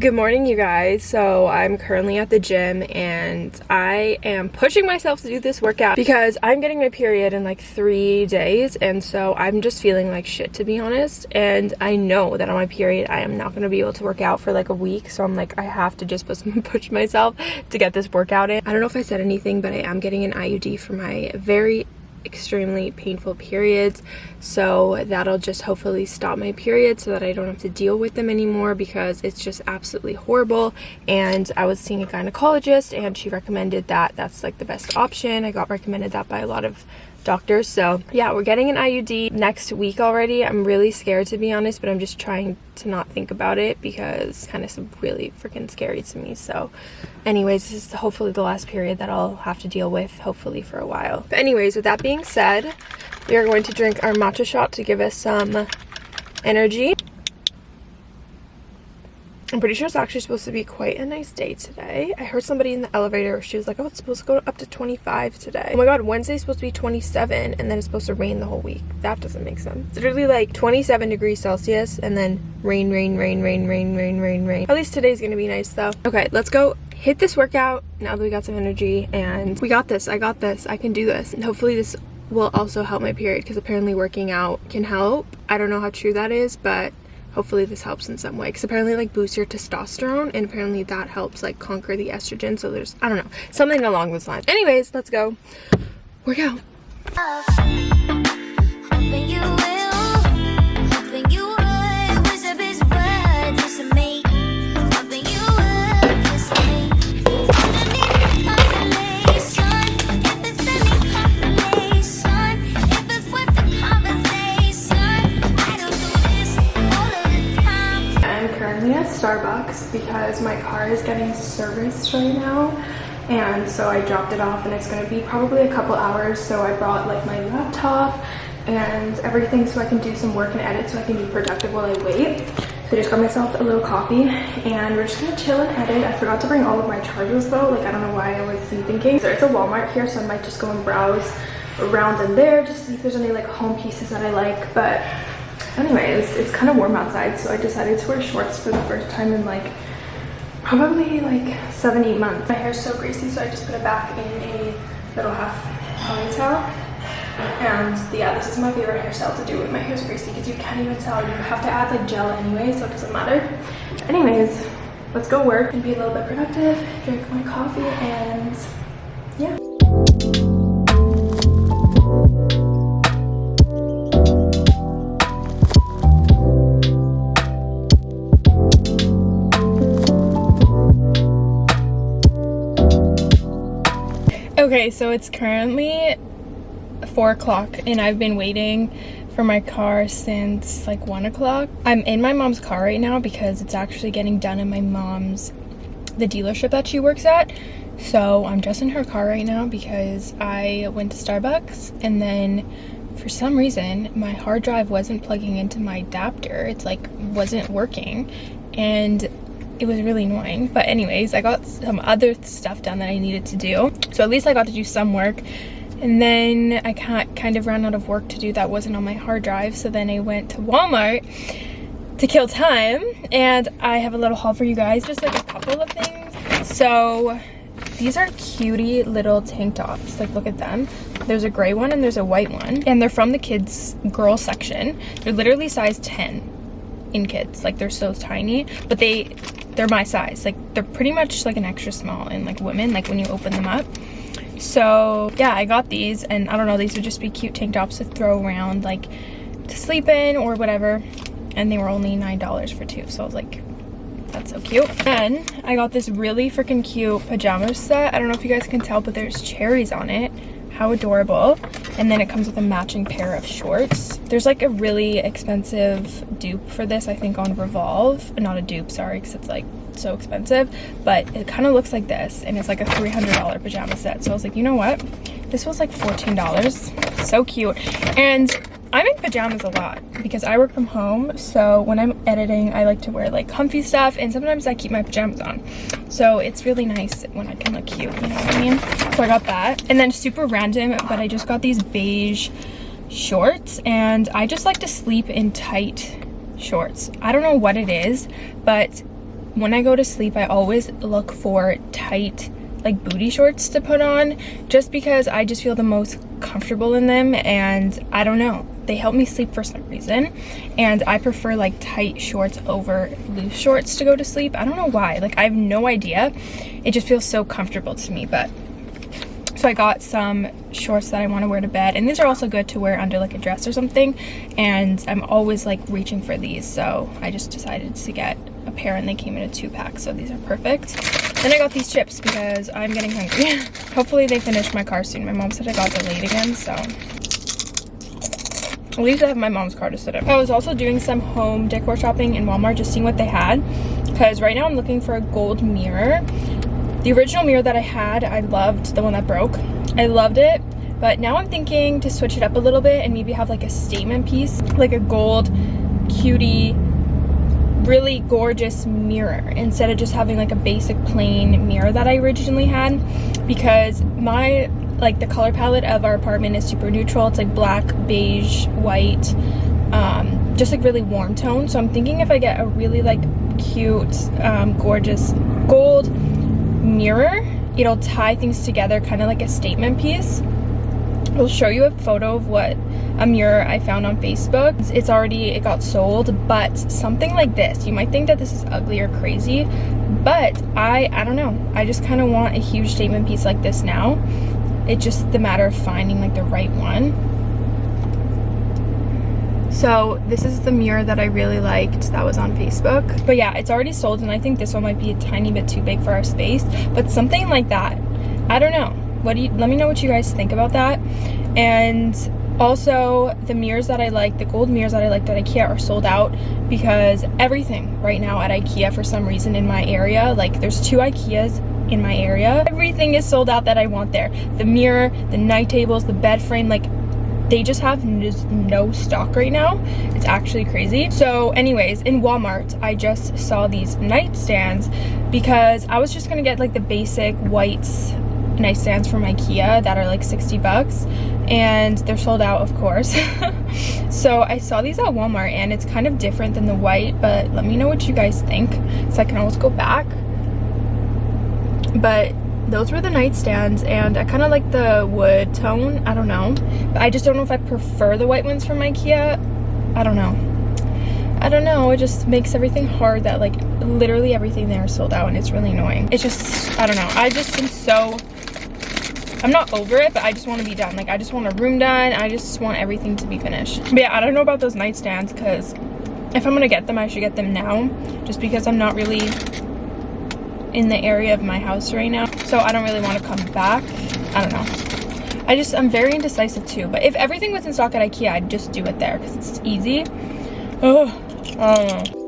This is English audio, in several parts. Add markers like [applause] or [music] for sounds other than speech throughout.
Good morning, you guys. So I'm currently at the gym and I am pushing myself to do this workout because I'm getting my period in like three days. And so I'm just feeling like shit, to be honest. And I know that on my period, I am not going to be able to work out for like a week. So I'm like, I have to just [laughs] push myself to get this workout in. I don't know if I said anything, but I am getting an IUD for my very extremely painful periods. So that'll just hopefully stop my period so that I don't have to deal with them anymore because it's just absolutely horrible. And I was seeing a gynecologist and she recommended that. That's like the best option. I got recommended that by a lot of doctors. So yeah we're getting an IUD next week already. I'm really scared to be honest but I'm just trying to not think about it because kind of really freaking scary to me. So anyways this is hopefully the last period that I'll have to deal with hopefully for a while. But anyways with that being said we are going to drink our matcha shot to give us some energy I'm pretty sure it's actually supposed to be quite a nice day today. I heard somebody in the elevator, she was like, oh, it's supposed to go up to 25 today. Oh my god, Wednesday's supposed to be 27 and then it's supposed to rain the whole week. That doesn't make sense. It's literally like 27 degrees Celsius and then rain, rain, rain, rain, rain, rain, rain, rain. At least today's gonna be nice though. Okay, let's go hit this workout now that we got some energy and we got this. I got this. I can do this. And hopefully this will also help my period because apparently working out can help. I don't know how true that is, but hopefully this helps in some way because apparently like boosts your testosterone and apparently that helps like conquer the estrogen so there's i don't know something along those lines. Anyways let's go. Work out because my car is getting serviced right now and so I dropped it off and it's to be probably a couple hours so I brought like my laptop and everything so I can do some work and edit so I can be productive while I wait. So I just got myself a little coffee and we're just gonna chill and edit. I forgot to bring all of my chargers though, like I don't know why I was thinking. There's a Walmart here so I might just go and browse around in there just see if there's any like home pieces that I like but anyways it's kind of warm outside so i decided to wear shorts for the first time in like probably like seven eight months. My hair is so greasy so i just put it back in a little half ponytail. And yeah this is my favorite hairstyle to do when my hair is greasy because you can't even tell. You have to add like gel anyway so it doesn't matter. Anyways let's go work and be a little bit productive drink my coffee and Okay, so it's currently 4 o'clock and I've been waiting for my car since like 1 o'clock. I'm in my mom's car right now because it's actually getting done in my mom's, the dealership that she works at. So I'm just in her car right now because I went to Starbucks and then for some reason my hard drive wasn't plugging into my adapter. It's like wasn't working and it was really annoying. But anyways i got some other stuff done that i needed to do. So at least i got to do some work. And then i kind of ran out of work to do that wasn't on my hard drive. So then i went to walmart to kill time. And i have a little haul for you guys just like a couple of things. So these are cutie little tank tops. Like look at them. There's a gray one and there's a white one. And they're from the kids girl section. They're literally size 10 in kids. Like they're so tiny. But they they're my size. Like they're pretty much like an extra small in like women like when you open them up. So yeah i got these and i don't know these would just be cute tank tops to throw around like to sleep in or whatever. And they were only nine dollars for two so i was like that's so cute. Then i got this really freaking cute pajama set. I don't know if you guys can tell but there's cherries on it how adorable. And then it comes with a matching pair of shorts. There's like a really expensive dupe for this i think on revolve. Not a dupe sorry because it's like so expensive but it kind of looks like this and it's like a 300 dollar pajama set so i was like you know what this was like 14 dollars so cute and I'm in pajamas a lot because I work from home. So when I'm editing, I like to wear like comfy stuff and sometimes I keep my pajamas on. So it's really nice when I can look cute, you know what I mean? So I got that. And then super random, but I just got these beige shorts and I just like to sleep in tight shorts. I don't know what it is, but when I go to sleep, I always look for tight like booty shorts to put on just because I just feel the most comfortable in them and I don't know they help me sleep for some reason and I prefer like tight shorts over loose shorts to go to sleep I don't know why like I have no idea it just feels so comfortable to me but so I got some shorts that I want to wear to bed. And these are also good to wear under like a dress or something. And I'm always like reaching for these. So I just decided to get a pair and they came in a two pack. So these are perfect. Then I got these chips because I'm getting hungry. [laughs] Hopefully they finish my car soon. My mom said I got delayed again. So at least I have my mom's car to sit in. I was also doing some home decor shopping in Walmart, just seeing what they had. Because right now I'm looking for a gold mirror. The original mirror that I had, I loved the one that broke. I loved it, but now I'm thinking to switch it up a little bit and maybe have like a statement piece, like a gold, cutie, really gorgeous mirror instead of just having like a basic plain mirror that I originally had because my like the color palette of our apartment is super neutral. It's like black beige white um, just like really warm tone. So I'm thinking if I get a really like cute um, gorgeous gold mirror it'll tie things together kind of like a statement piece. I'll show you a photo of what a mirror I found on Facebook. It's already, it got sold, but something like this, you might think that this is ugly or crazy, but I, I don't know. I just kind of want a huge statement piece like this now. It's just the matter of finding like the right one. So this is the mirror that I really liked that was on Facebook. But yeah, it's already sold and I think this one might be a tiny bit too big for our space. But something like that, I don't know. What do you, let me know what you guys think about that. And also the mirrors that I like, the gold mirrors that I liked at Ikea are sold out because everything right now at Ikea for some reason in my area, like there's two Ikeas in my area. Everything is sold out that I want there. The mirror, the night tables, the bed frame, like they just have no stock right now it's actually crazy so anyways in walmart i just saw these nightstands because i was just gonna get like the basic white nightstands from ikea that are like 60 bucks and they're sold out of course [laughs] so i saw these at walmart and it's kind of different than the white but let me know what you guys think so i can always go back but those were the nightstands and I kind of like the wood tone. I don't know. But I just don't know if I prefer the white ones from Ikea. I don't know. I don't know. It just makes everything hard that like literally everything there is sold out and it's really annoying. It's just, I don't know. I just am so, I'm not over it, but I just want to be done. Like I just want a room done. I just want everything to be finished. But yeah, I don't know about those nightstands because if I'm going to get them, I should get them now just because I'm not really in the area of my house right now so I don't really want to come back I don't know I just I'm very indecisive too but if everything was in stock at Ikea I'd just do it there because it's easy oh I don't know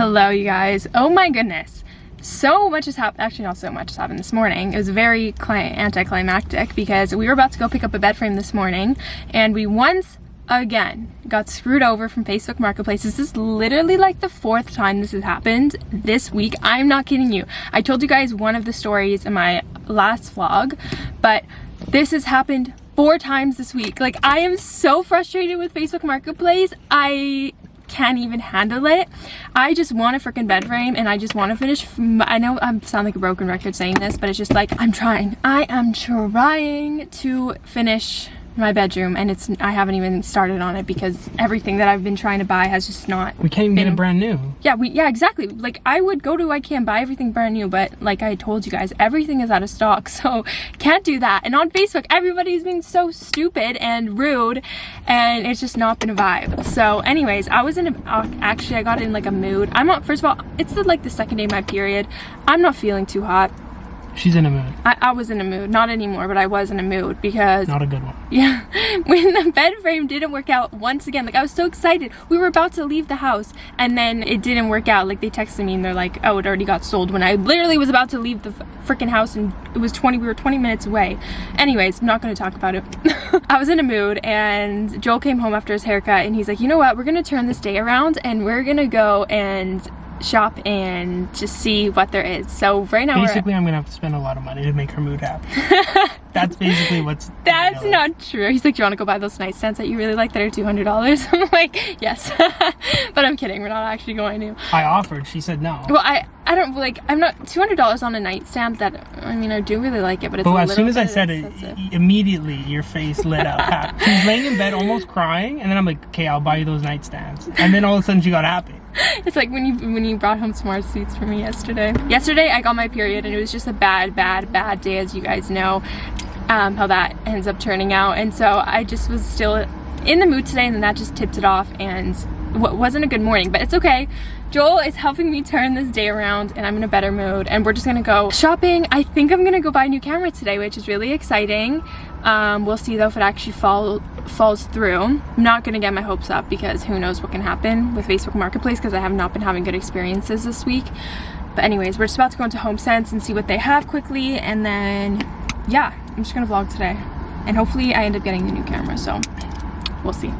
Hello you guys. Oh my goodness so much has happened actually not so much has happened this morning it was very anticlimactic because we were about to go pick up a bed frame this morning and we once again got screwed over from Facebook Marketplace. This is literally like the fourth time this has happened this week. I'm not kidding you. I told you guys one of the stories in my last vlog, but this has happened four times this week. Like I am so frustrated with Facebook Marketplace. I can't even handle it. I just want a freaking bed frame and I just want to finish. I know I sound like a broken record saying this, but it's just like I'm trying. I am trying to finish my bedroom and it's I haven't even started on it because everything that I've been trying to buy has just not We can't even been, get it brand new. Yeah, we yeah, exactly. Like I would go to IKEA and buy everything brand new, but like I told you guys, everything is out of stock. [laughs] So can't do that. And on Facebook, everybody's being so stupid and rude and it's just not been a vibe. So anyways, I was in a uh, actually I got in like a mood. I'm not first of all, it's the, like the second day of my period. I'm not feeling too hot. She's in a mood. I, I, was in a mood. Not anymore, but I was in a mood because... Not a good one. [laughs] Yeah. When the bed frame didn't work out once again, like I was so excited. We were about to leave the house and then it didn't work out. Like they texted me and they're like, oh, it already got sold when I literally was about to leave the freaking house and it was 20, we were 20 minutes away. Anyways, I'm not going to talk about it. [laughs] I was in a mood and Joel came home after his haircut and he's like, you know what? We're going to turn this day around and we're going to go and shop and just see what there is. So right now Basically, I'm gonna have to spend a lot of money to make her mood happy. [laughs] That's basically what's. That's not true. He's like, do you want to go buy those nightstands that you really like that are $200? [laughs] I'm like, yes. [laughs] but I'm kidding. We're not actually going to. I offered. She said no. Well, I, I don't like, I'm not, $200 on a nightstand that, I mean, I do really like it, but it's But as soon as I said it, immediately your face lit up. She's laying in bed almost crying, and then I'm like, okay, I'll buy you those nightstands. And then all of a sudden she got happy. [laughs] It's like when you when you brought home smart suits for me yesterday. Yesterday I got my period and it was just a bad, bad, bad day as you guys know um, how that ends up turning out. And so I just was still in the mood today and then that just tipped it off and w wasn't a good morning, but it's okay. Joel is helping me turn this day around and I'm in a better mood and we're just gonna go shopping. I think I'm gonna go buy a new camera today, which is really exciting. Um, we'll see though if it actually fall, falls through. I'm not gonna get my hopes up because who knows what can happen with Facebook Marketplace because I have not been having good experiences this week. But anyways, we're just about to go into HomeSense and see what they have quickly and then yeah, I'm just gonna vlog today. And hopefully I end up getting the new camera, so we'll see.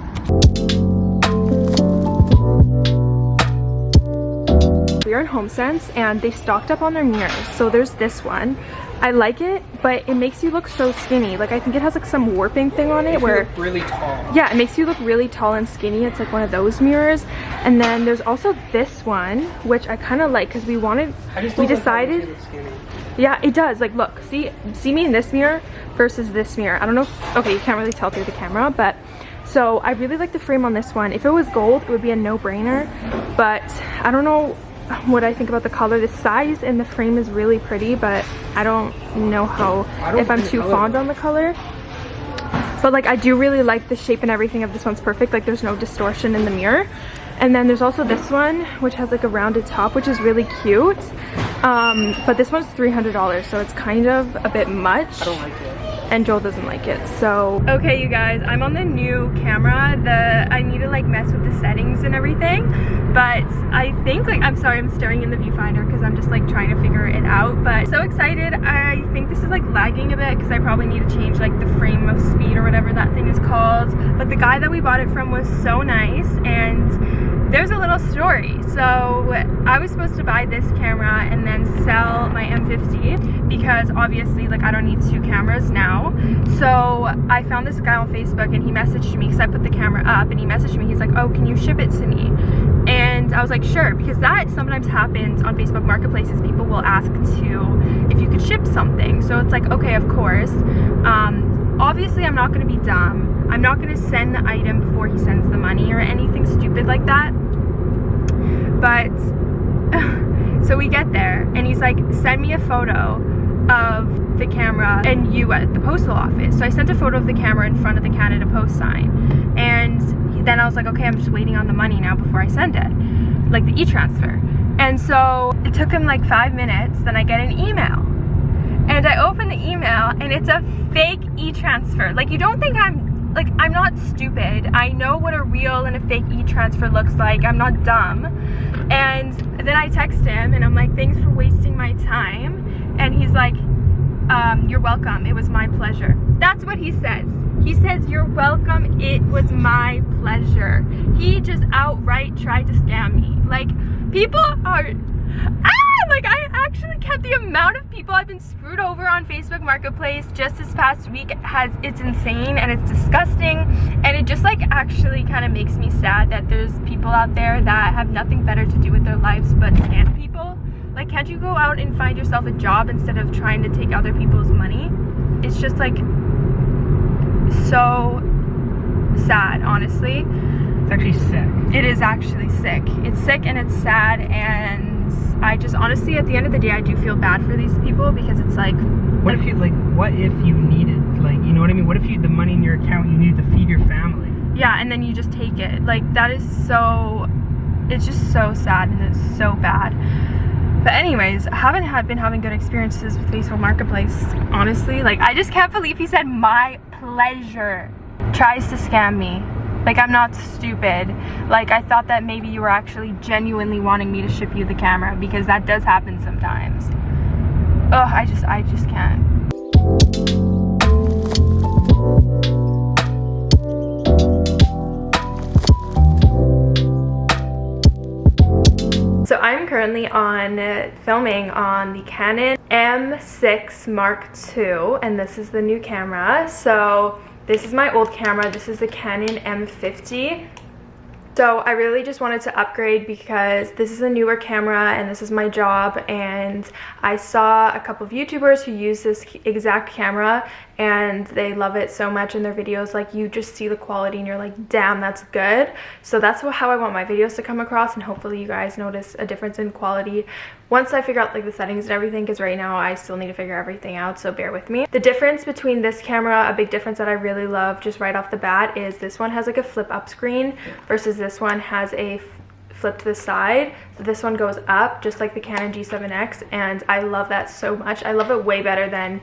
We're in HomeSense and they stocked up on their mirrors. So there's this one. I like it, but it makes you look so skinny. Like I think it has like some warping thing on it where really tall. yeah, it makes you look really tall and skinny. It's like one of those mirrors. And then there's also this one, which I kind of like because we wanted, we decided, yeah, it does. Like, look, see, see me in this mirror versus this mirror. I don't know. If, okay, you can't really tell through the camera, but so I really like the frame on this one. If it was gold, it would be a no-brainer. But I don't know what I think about the color. The size and the frame is really pretty, but I don't know how don't if I'm too fond on the color. But like I do really like the shape and everything of this one's perfect. Like there's no distortion in the mirror. And then there's also this one, which has like a rounded top, which is really cute. Um, but this one's $300, so it's kind of a bit much. I don't like it. And Joel doesn't like it, so. Okay, you guys, I'm on the new camera. The I need to like mess with the settings and everything. But I think like, I'm sorry, I'm staring in the viewfinder because I'm just like trying to figure it out. But so excited. I think this is like lagging a bit because I probably need to change like the frame of speed or whatever that thing is called. But the guy that we bought it from was so nice and there's a little story. So I was supposed to buy this camera and then sell my M50 because obviously like I don't need two cameras now. So I found this guy on Facebook and he messaged me because I put the camera up and he messaged me. He's like, oh, can you ship it to me? And I was like, sure, because that sometimes happens on Facebook Marketplaces. People will ask to if you could ship something. So it's like, okay, of course. Um, obviously, I'm not going to be dumb. I'm not going to send the item before he sends the money or anything stupid like that. But [laughs] so we get there and he's like, send me a photo of the camera and you at the postal office. So I sent a photo of the camera in front of the Canada Post sign. And then I was like, okay, I'm just waiting on the money now before I send it, like the e-transfer. And so it took him like five minutes, then I get an email. And I open the email and it's a fake e-transfer. Like you don't think I'm, like I'm not stupid. I know what a real and a fake e-transfer looks like. I'm not dumb. And then I text him and I'm like, thanks for wasting my time. And he's like, um, you're welcome. It was my pleasure. That's what he says. He says, you're welcome. It was my pleasure. He just outright tried to scam me. Like, people are, ah, like I actually kept the amount of people I've been screwed over on Facebook Marketplace just this past week has, it's insane and it's disgusting. And it just like actually kind of makes me sad that there's people out there that have nothing better to do with their lives but scam people. Like, can't you go out and find yourself a job instead of trying to take other people's money? It's just like so sad, honestly. It's actually sick. It is actually sick. It's sick and it's sad and I just honestly at the end of the day I do feel bad for these people because it's like What if you like? What if you needed like you know what I mean? What if you the money in your account you need to feed your family? yeah and then you just take it. Like that is so it's just so sad and it's so bad. But anyways, I haven't had been having good experiences with Facebook Marketplace, honestly. Like I just can't believe he said my pleasure tries to scam me. Like I'm not stupid. Like I thought that maybe you were actually genuinely wanting me to ship you the camera because that does happen sometimes. Ugh, I just I just can't. So I'm currently on uh, filming on the Canon M6 Mark II and this is the new camera. So this is my old camera. This is the Canon M50 so I really just wanted to upgrade because this is a newer camera and this is my job and I saw a couple of YouTubers who use this exact camera and they love it so much in their videos like you just see the quality and you're like damn that's good so that's how I want my videos to come across and hopefully you guys notice a difference in quality once I figure out like the settings and everything because right now I still need to figure everything out so bear with me. The difference between this camera, a big difference that I really love just right off the bat is this one has like a flip up screen versus this one has a flip to the side so this one goes up just like the Canon G7X and I love that so much. I love it way better than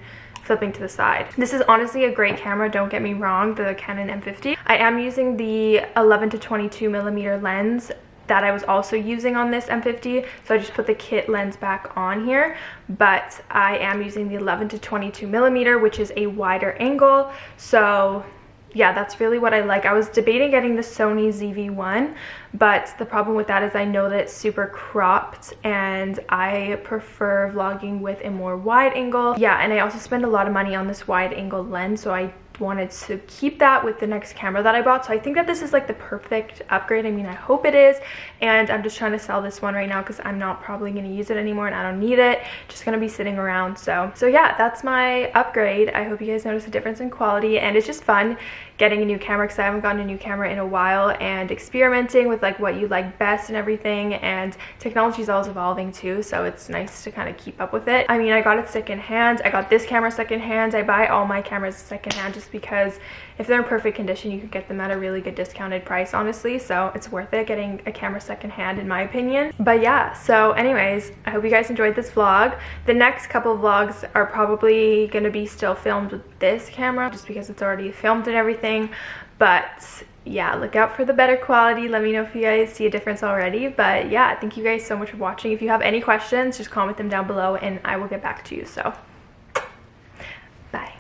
flipping to the side. This is honestly a great camera, don't get me wrong, the Canon M50. I am using the 11 to 22 millimeter lens that I was also using on this M50 so I just put the kit lens back on here but I am using the 11 to 22 millimeter which is a wider angle so yeah that's really what I like. I was debating getting the Sony ZV-1 but the problem with that is I know that it's super cropped and I prefer vlogging with a more wide angle. Yeah and I also spend a lot of money on this wide angle lens so I wanted to keep that with the next camera that I bought. So I think that this is like the perfect upgrade. I mean, I hope it is. And I'm just trying to sell this one right now because I'm not probably going to use it anymore and I don't need it. Just going to be sitting around. So, so yeah, that's my upgrade. I hope you guys notice a difference in quality and it's just fun getting a new camera because I haven't gotten a new camera in a while and experimenting with like what you like best and everything and technology is always evolving too so it's nice to kind of keep up with it. I mean I got it secondhand, I got this camera secondhand, I buy all my cameras secondhand just because if they're in perfect condition you could get them at a really good discounted price honestly. So it's worth it getting a camera secondhand in my opinion. But yeah so anyways I hope you guys enjoyed this vlog. The next couple vlogs are probably going to be still filmed with this camera just because it's already filmed and everything. But yeah look out for the better quality. Let me know if you guys see a difference already. But yeah thank you guys so much for watching. If you have any questions just comment them down below and i will get back to you. So bye